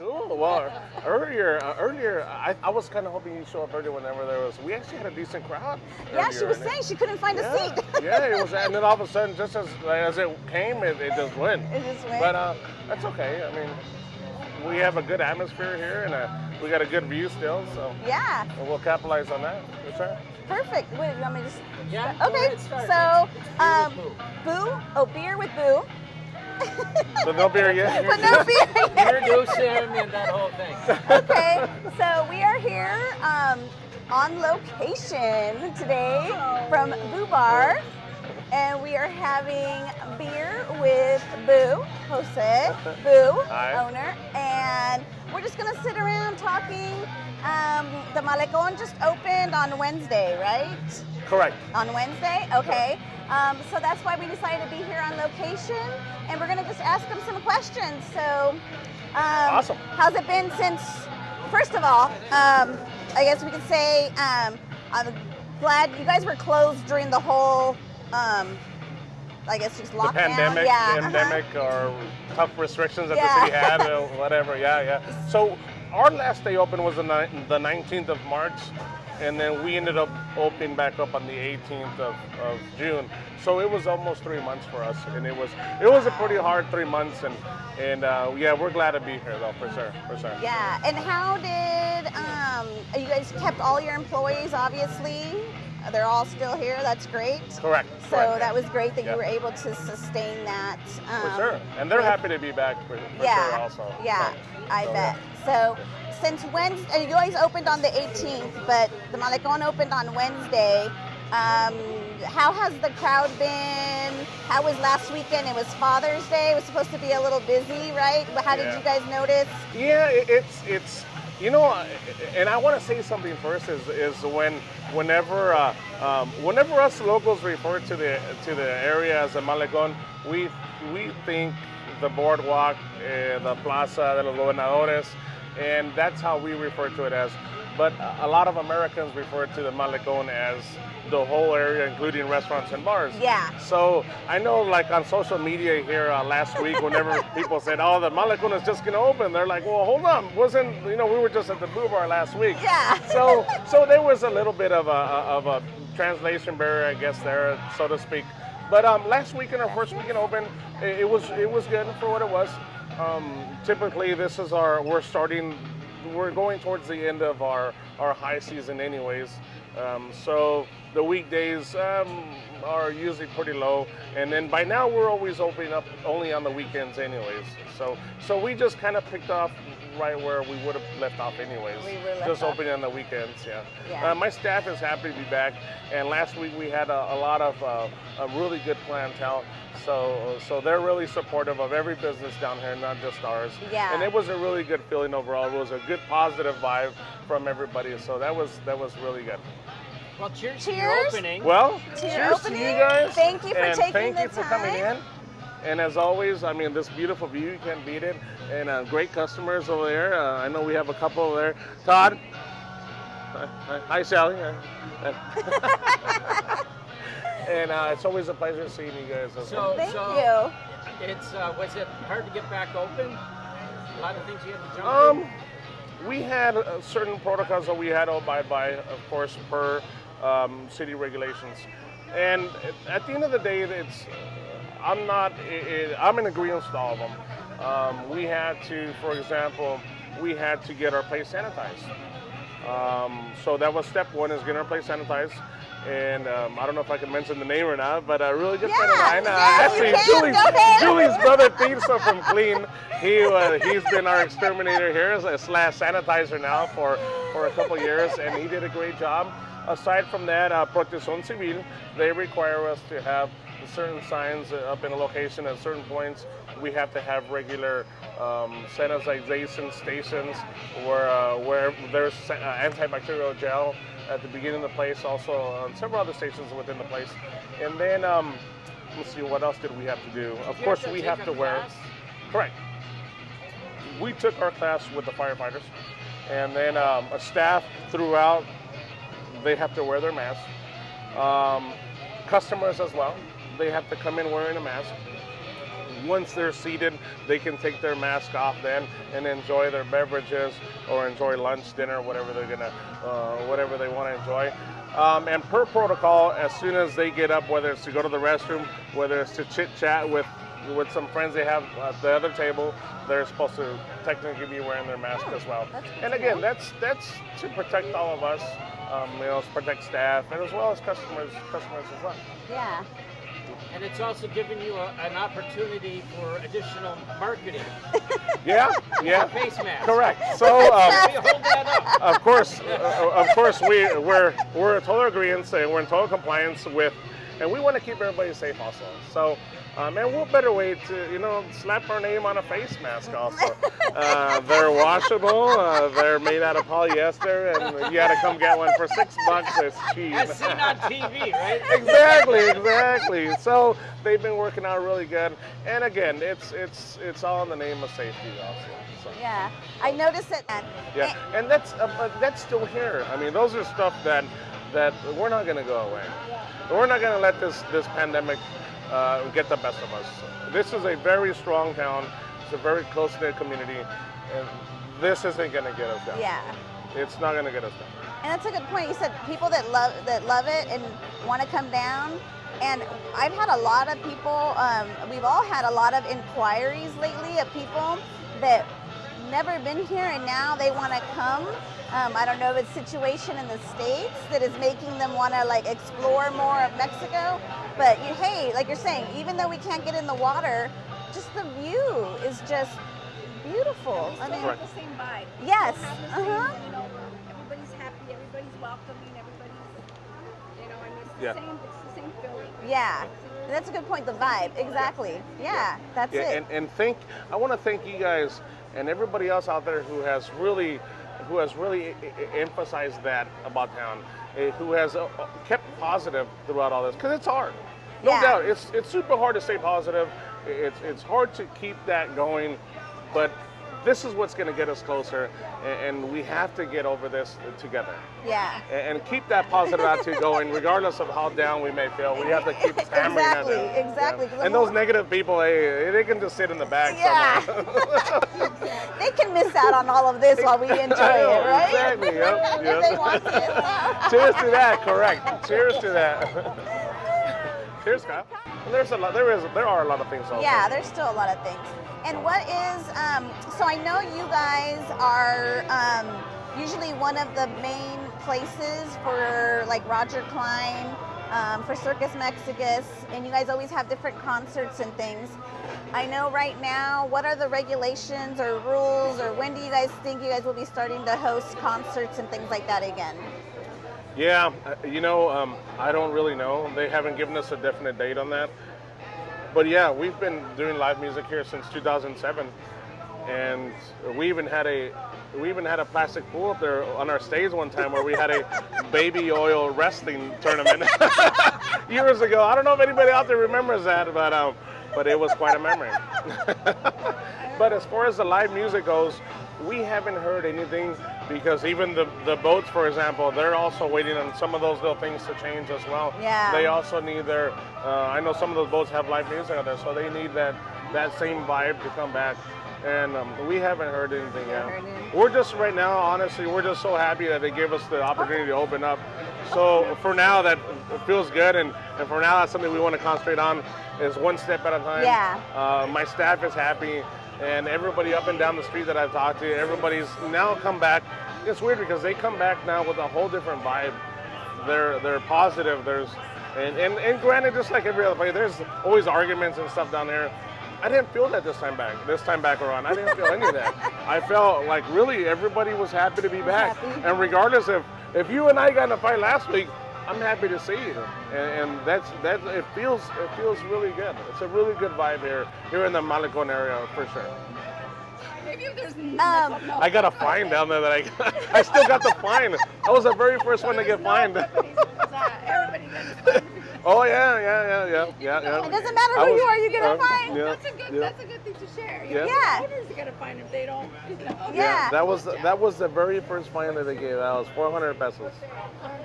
Cool. Well, earlier, uh, earlier, I, I was kind of hoping you'd show up earlier whenever there was. We actually had a decent crowd. Yeah, she was and it- saying she couldn't find a seat. yeah, it was, and then all of a sudden, just as as it came, it, it just went. It just went? But uh, that's okay. I mean, we have a good atmosphere here, and uh, we got a good view still, so yeah, we'll capitalize on that. Yes, sir. perfect. Wait, you want me to just? Yeah, go Okay, ahead, start. so um, boo. Oh, beer with boo. So no beer yet. but no beer. yet. Introduce him and that whole thing. okay, so we are here um, on location today from Boo Bar, and we are having beer with Boo, Jose, Boo, Hi. owner, and we're just gonna sit around talking. Um, the Malecon just opened on Wednesday, right? Correct. On Wednesday, okay. Um, so that's why we decided to be here on location, and we're gonna just ask them some questions. So, um, Awesome. How's it been since? First of all, um, I guess we could say um, I'm glad you guys were closed during the whole. Um, I guess just The lockdown. pandemic, yeah. uh-huh. or tough restrictions that Yeah. the city had, or whatever. Yeah, yeah. So our last day open was the, the 19th of March, and then we ended up opening back up on the 18th of, of June. So it was almost three months for us, and it was it was a pretty hard three months, and and uh, yeah, we're glad to be here though, for sure, for sure. Yeah, and how did um, you guys kept all your employees? Obviously, they're all still here. That's great. Correct. So correct. that was great that Yeah. you were able to sustain that. Um, for sure, and they're with- happy to be back for, for yeah, sure also. Yeah, I so, bet. So since Wednesday, you guys opened on the 18th, but the Malecon opened on Wednesday. Um, how has the crowd been? How was last weekend? It was Father's Day. It was supposed to be a little busy, right? But How did Yeah. you guys notice? Yeah, it- it's it's you know, and I want to say something first is is when whenever uh, um, whenever us locals refer to the to the area as a Malecon, we we think the boardwalk, uh, the Plaza de los Gobernadores, and that's how we refer to it as. But a lot of Americans refer to the Malecon as the whole area, including restaurants and bars. Yeah. So I know, like on social media here uh, last week, whenever people said, "Oh, the Malecon is just going to open," they're like, "Well, hold on, wasn't you know we were just at the Boo Bar last week?" Yeah. So so there was a little bit of a of a translation barrier, I guess, there, so to speak. But um, last weekend, our first weekend open, it, it was it was good for what it was. Um, typically, this is our we're starting we're going towards the end of our, our high season anyways. Um, so the weekdays um, are usually pretty low. And then by now we're always opening up only on the weekends anyways. So so we just kind of picked off right where we would have left off anyways. We were left just off. opening on the weekends, yeah. Yeah. Uh, my staff is happy to be back. And last week we had a, a lot of uh, a really good clientele. So so they're really supportive of every business down here, not just ours. Yeah. And it was a really good feeling overall. It was a good positive vibe from everybody. So that was that was really good. Well, cheers, to your Cheers. opening. Well, To your cheers opening. to you guys. Thank you for and taking thank the you for coming time. in. And as always, I mean, this beautiful view, you can't beat it. And uh, great customers over there. Uh, I know we have a couple over there. Todd. Hi, hi- hi, Sally. And uh, it's always a pleasure seeing you guys. as well. So, Thank so you. It's uh, was it hard to get back open? A lot of things you had to jump Um, we had uh, certain protocols that we had to abide by, of course, per um, city regulations. And at the end of the day, it's I'm not i i I'm in agreement with all of them. Um, we had to, for example, we had to get our place sanitized. Um, so that was step one is getting our place sanitized. And um, I don't know if I can mention the name or not, but a really good friend of Yeah, mine, uh, yeah, you actually Julie's. Julie's brother Tirso from Clean. He uh, he's been our exterminator here uh, slash sanitizer now for for a couple years, and he did a great job. Aside from that, uh, Protección Civil they require us to have certain signs up in a location at certain points. We have to have regular um, sanitization stations where uh, where there's uh, antibacterial gel at the beginning of the place, also on several other stations within the place. And then um, let's see, what else did we have to do? Of You course, have we have to wear. class? Correct. We took our class with the firefighters, and then um, a staff throughout. They have to wear their mask. Um, customers as well. They have to come in wearing a mask. once they're seated, they can take their mask off then and enjoy their beverages or enjoy lunch, dinner, whatever they're gonna, uh, whatever they want to enjoy. Um, and per protocol, as soon as they get up, whether it's to go to the restroom, whether it's to chit chat with with some friends they have at the other table, they're supposed to technically be wearing their mask as well. And again, know. that's that's to protect all of us, um, you know, to protect staff and as well as customers, customers as well. Yeah. And it's also giving you a, an opportunity for additional marketing. Yeah, yeah, Face mask. correct. So. Um, hold that up. of course, uh, of course, we we're we're in total agreement and we're in total compliance with, and we want to keep everybody safe also. So, um, and what better way to you know slap our name on a face mask also? Uh, they're washable. Uh, they're made out of polyester, and you got to come get one for six bucks. It's cheap. As seen on TV, right? exactly, exactly. So they've been working out really good, and again, it's it's it's all in the name of safety also. So. Yeah. I noticed it. Yeah, and that's uh, that's still here. I mean, those are stuff that that we're not going to go away. We're not going to let this this pandemic uh, get the best of us. This is a very strong town. It's a very close knit community, and this isn't going to get us down. Yeah. It's not going to get us down. And that's a good point. You said people that love that love it and want to come down. And I've had a lot of people. Um, we've all had a lot of inquiries lately of people that never been here and now they want to come. Um, I don't know if it's situation in the states that is making them want to like explore more of Mexico. But you, hey, like you're saying, even though we can't get in the water, just the view is just beautiful. I mean, Right. the same vibe. Yes, We have same, uh-huh. You know, everybody's happy, everybody's welcoming, everybody's, you know, I mean, it's the Yeah. same, it's the same feeling. Yeah, that's a good point. The vibe, exactly. Yeah, that's Yeah, it. and, and thank I want to thank you guys and everybody else out there who has really who has really emphasized that about town, eh, who has uh, uh, kept positive throughout all this because it's hard. No Yeah. doubt, it's it's super hard to stay positive. It's it's hard to keep that going, but this is what's going to get us closer, and we have to get over this together yeah, and and keep that positive attitude going, regardless of how down we may feel. We have to keep hammering Exactly, that down. exactly, the And those negative people, hey, they can just sit in the back Yeah. somewhere. they can miss out on all of this while we enjoy know, it, right? exactly, yep, yep. they. Cheers to that. Correct. Cheers to that. Cheers, Kyle. And there's a lot. There is. There are a lot of things. Yeah, there's still a lot of things. And what is, um, so I know you guys are um, usually one of the main places for like Roger Clyne, um, for Circus Mexicus, and you guys always have different concerts and things. I know right now, what are the regulations or rules, or when do you guys think you guys will be starting to host concerts and things like that again? Yeah. uh, You know, um, I don't really know. They haven't given us a definite date on that. But yeah, we've been doing live music here since 2007, and we even had a we even had a plastic pool up there on our stage one time where we had a baby oil wrestling tournament years ago. I don't know if anybody out there remembers that, but um, but it was quite a memory. but as far as the live music goes, we haven't heard anything because even the, the boats, for example, they're also waiting on some of those little things to change as well. Yeah. They also need their. Uh, I know some of those boats have live music out there, so they need that that same vibe to come back. And um, we haven't heard anything yet. heard anything. We're just right now, honestly, we're just so happy that they gave us the opportunity to open up. So for now, that feels good, and, and for now, that's something we want to concentrate on, is one step at a time. Yeah. Uh, my staff is happy, and everybody up and down the street that I've talked to, everybody's now come back. It's weird because they come back now with a whole different vibe. They're they're positive. There's and, and, and granted, just like every other place, there's always arguments and stuff down there. I didn't feel that this time back. This time back around, I didn't feel any of that. I felt like really everybody was happy to be back, Happy. and regardless if if you and I got in a fight last week, I'm happy to see you, and, and that's that. It feels it feels really good. It's a really good vibe here here in the Malecon area for sure. Maybe if there's Um, no, I got a fine down there that I. I still got the fine. I was the very first one to get fined. everybody gets fined. Oh yeah, yeah, yeah, yeah, yeah, yeah. It doesn't matter who was- you are, you get a uh, fine. Yeah, That's a good, yeah. that's a good thing to share. Yeah. Yeah. Owners are gonna find if they don't, you know. Yeah. Yeah, that was that was the very first fine that they gave out. It was 400 pesos,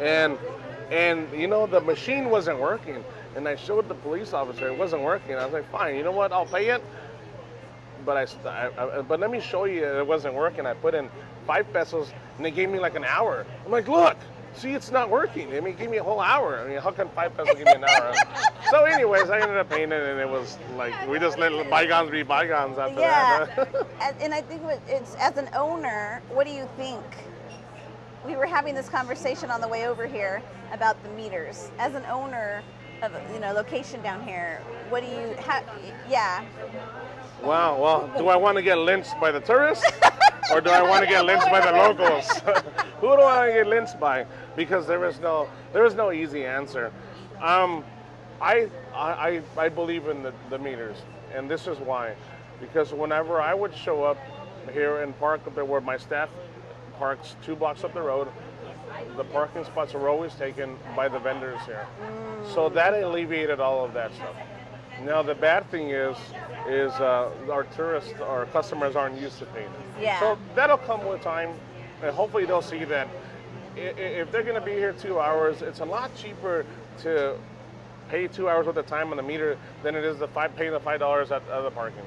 and And you know the machine wasn't working, and I showed the police officer it wasn't working. I was like, fine, you know what? I'll pay it. But I, I, I uh, but let me show you it wasn't working. I put in five pesos, and they gave me like an hour. I'm like, look, see, it's not working. I mean, give me a whole hour. I mean, how can five pesos give me an hour? so, anyways, I ended up paying it, and it was like we just let bygones be bygones after Yeah. that. and, and I think it's as an owner, what do you think? We were having this conversation on the way over here about the meters. As an owner of a, you know location down here, what do you? How, yeah. Wow. Well, do I want to get lynched by the tourists, or do I want to get lynched by the locals? Who do I want to get lynched by? Because there is no there is no easy answer. Um, I, I I I believe in the, the meters, and this is why. Because whenever I would show up here in park up there where my staff parks two blocks up the road, the parking spots are always taken by the vendors here. So that alleviated all of that stuff. Now the bad thing is, is uh, our tourists, our customers aren't used to paying. Yeah. So that'll come with time, and hopefully they'll see that if they're going to be here two hours, it's a lot cheaper to pay two hours worth of time on the meter than it is to five paying the five dollars at, at the parking.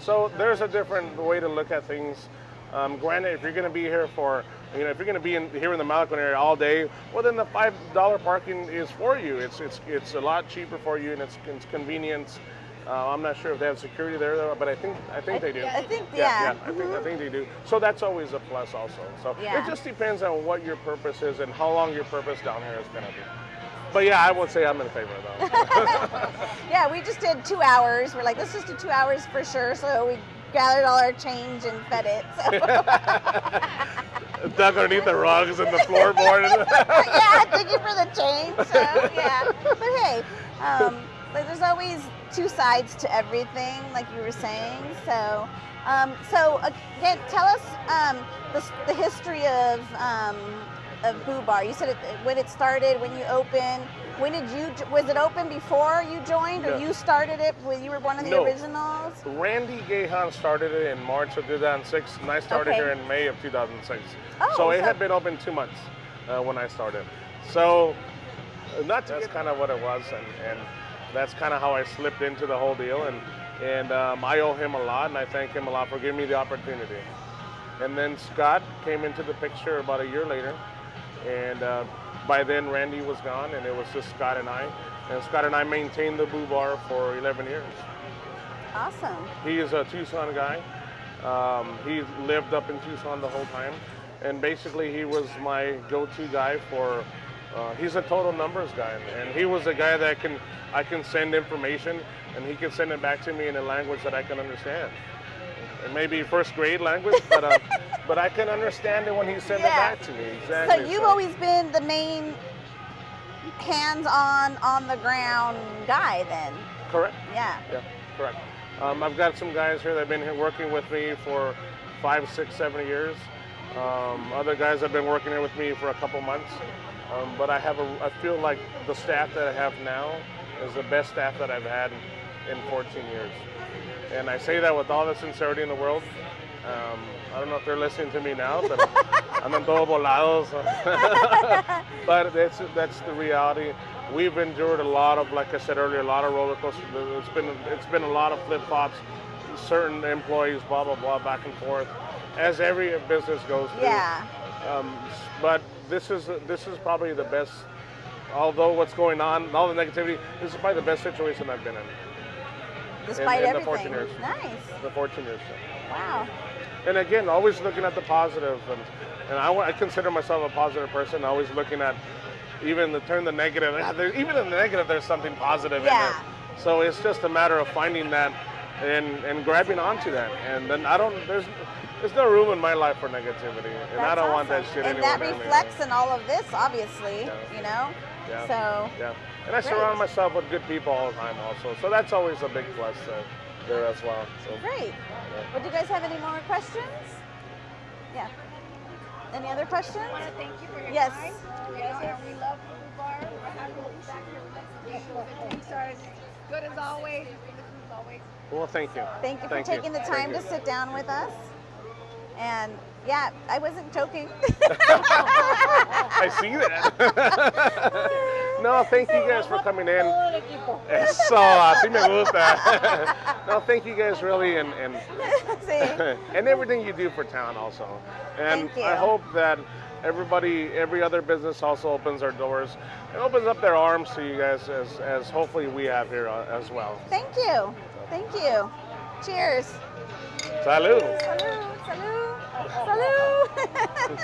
So there's a different way to look at things. Um, granted, if you're going to be here for, you know, if you're going to be in, here in the Malecon area all day, well, then the five dollar parking is for you. It's it's it's a lot cheaper for you, and it's, it's convenience. Uh, I'm not sure if they have security there, though, but I think I think they do. I think Yeah, yeah. I think I think they do. So that's always a plus, also. So Yeah. it just depends on what your purpose is and how long your purpose down here is going to be. But yeah, I would say I'm in favor of that. Yeah, we just did two hours. We're like, let's just do two hours for sure. So we gathered all our change and fed it. So. Dug underneath the rugs and the floorboard. yeah, thank you for the change. So yeah, but hey, um, like there's always two sides to everything, like you were saying. So, um, so again, tell us um, the, the history of um, of Boo Bar. You said it, when it started, when you opened. When did you? Was it open before you joined, or you started it when you were one of the No. originals? Randy Gahan started it in March of 2006, and I started Okay. here in May of 2006. Oh, so it had been open two months uh, when I started. So uh, not that's kind of what it was, and, and that's kind of how I slipped into the whole deal. And and um, I owe him a lot, and I thank him a lot for giving me the opportunity. And then Scott came into the picture about a year later, and uh, by then Randy was gone, and it was just Scott and I. And Scott and I maintained the Boo Bar for 11 years. Awesome. He is a Tucson guy. Um, he lived up in Tucson the whole time, and basically he was my go-to guy for. Uh, he's a total numbers guy, and he was a guy that can I can send information, and he can send it back to me in a language that I can understand. It may be first grade language, but uh, but I can understand it when he sent Yeah. it back to me. Exactly. So you've always been the main hands-on, on the ground guy, then. correct. Yeah. Yeah, correct. Um, I've got some guys here that have been here working with me for five, six, seven years. Um, other guys have been working here with me for a couple months. Um, but I have a, I feel like the staff that I have now is the best staff that I've had in 14 years. And I say that with all the sincerity in the world. Um, I don't know if they're listening to me now, but I'm andan todo volados. but that's that's the reality. We've endured a lot of, like I said earlier, a lot of roller coasters. It's been it's been a lot of flip flops. Certain employees, blah blah blah, back and forth, as every business goes through. Yeah. Um, but this is this is probably the best. Although what's going on, all the negativity, this is probably the best situation I've been in. Despite in the everything. 14 years. Nice. The 14 years. Wow. And again, always looking at the positive, and, and I, I consider myself a positive person. Always looking at even the turn the negative. Even in the negative, there's something positive Yeah. in it. So it's just a matter of finding that and and grabbing onto that. And then I don't. There's there's no room in my life for negativity, and I don't want that awesome. shit And anywhere that near me. reflects in all of this, obviously. Yeah. You know. Yeah. So. Yeah, and I Great. surround myself with good people all the time, also. So that's always a big plus uh, there as well. So Great. Well, do you guys have any more questions? Yeah. Any other questions? I want to thank you for your Yes. time. Yes, sir. We love Blue Bar. We're happy to be back here with us. The are as good as always. The food's always. well, thank you. Thank you for Thank taking the time to sit down with us. And Yeah, I wasn't joking. I see that. no, thank you guys for coming in. Eso, así me gusta. no, thank you guys really, and, and and everything you do for town also. And Thank you. I hope that everybody, every other business also opens their doors and opens up their arms to you guys as, as hopefully we have here uh, as well. Thank you. Thank you. Cheers. Salud. Salud. Salud. Salud.